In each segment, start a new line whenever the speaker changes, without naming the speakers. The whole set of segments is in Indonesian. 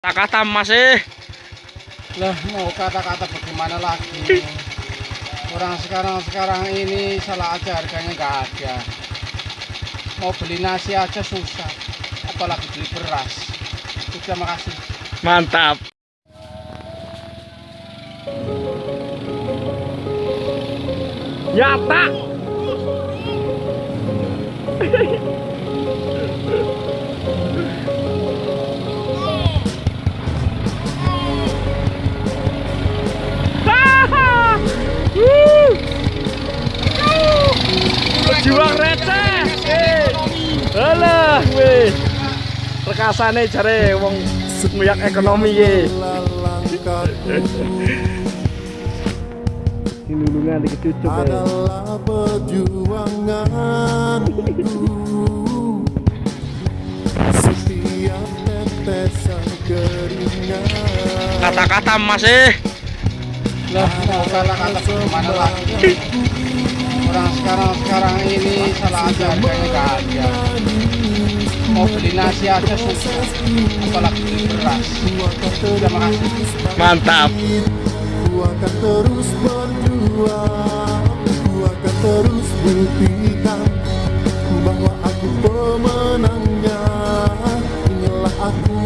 Kata-kata masih.
Lah mau kata-kata bagaimana lagi? Orang sekarang-sekarang ini salah aja harganya nggak ada. Mau beli nasi aja susah Apalagi beli beras. Terima kasih
mantap. Nyata. Pejuang Alah, weh. Rekasane jare wong nguyak ekonomi ye. Ini lulungan dikecucuk ya.
adalah perjuanganku Setiap tetesan keringat
Kata-kata masih
Lah mau kata-kata bagaimana lagi Orang sekarang-sekarang ini salah aja harganya nggak ada. Mau beli nasi aja susah. Apalagi beli beras. Terima kasih.
Mantap.
Ku akan terus berjuang Ku akan terus buktikan Bahwa aku pemenangnya Inilah aku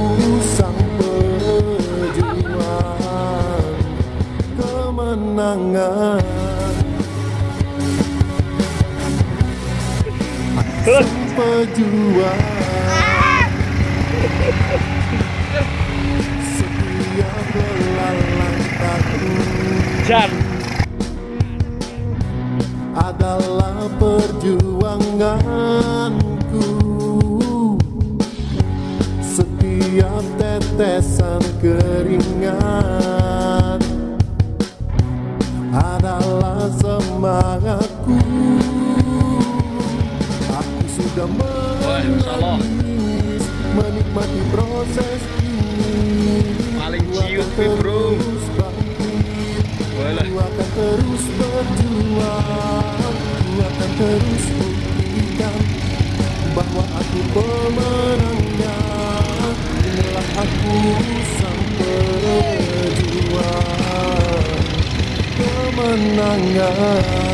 sang pejuang. Kemenangan Sang pejuang. Setiap belalang
Jan.
adalah perjuanganku. Setiap tetesan keringat Menikmati proses ini.
Paling ciut, bro. Walah.
Ku akan terus berjuang. Ku akan terus buktikan Bahwa aku pemenangnya. Inilah aku sang pejuang Kemenangan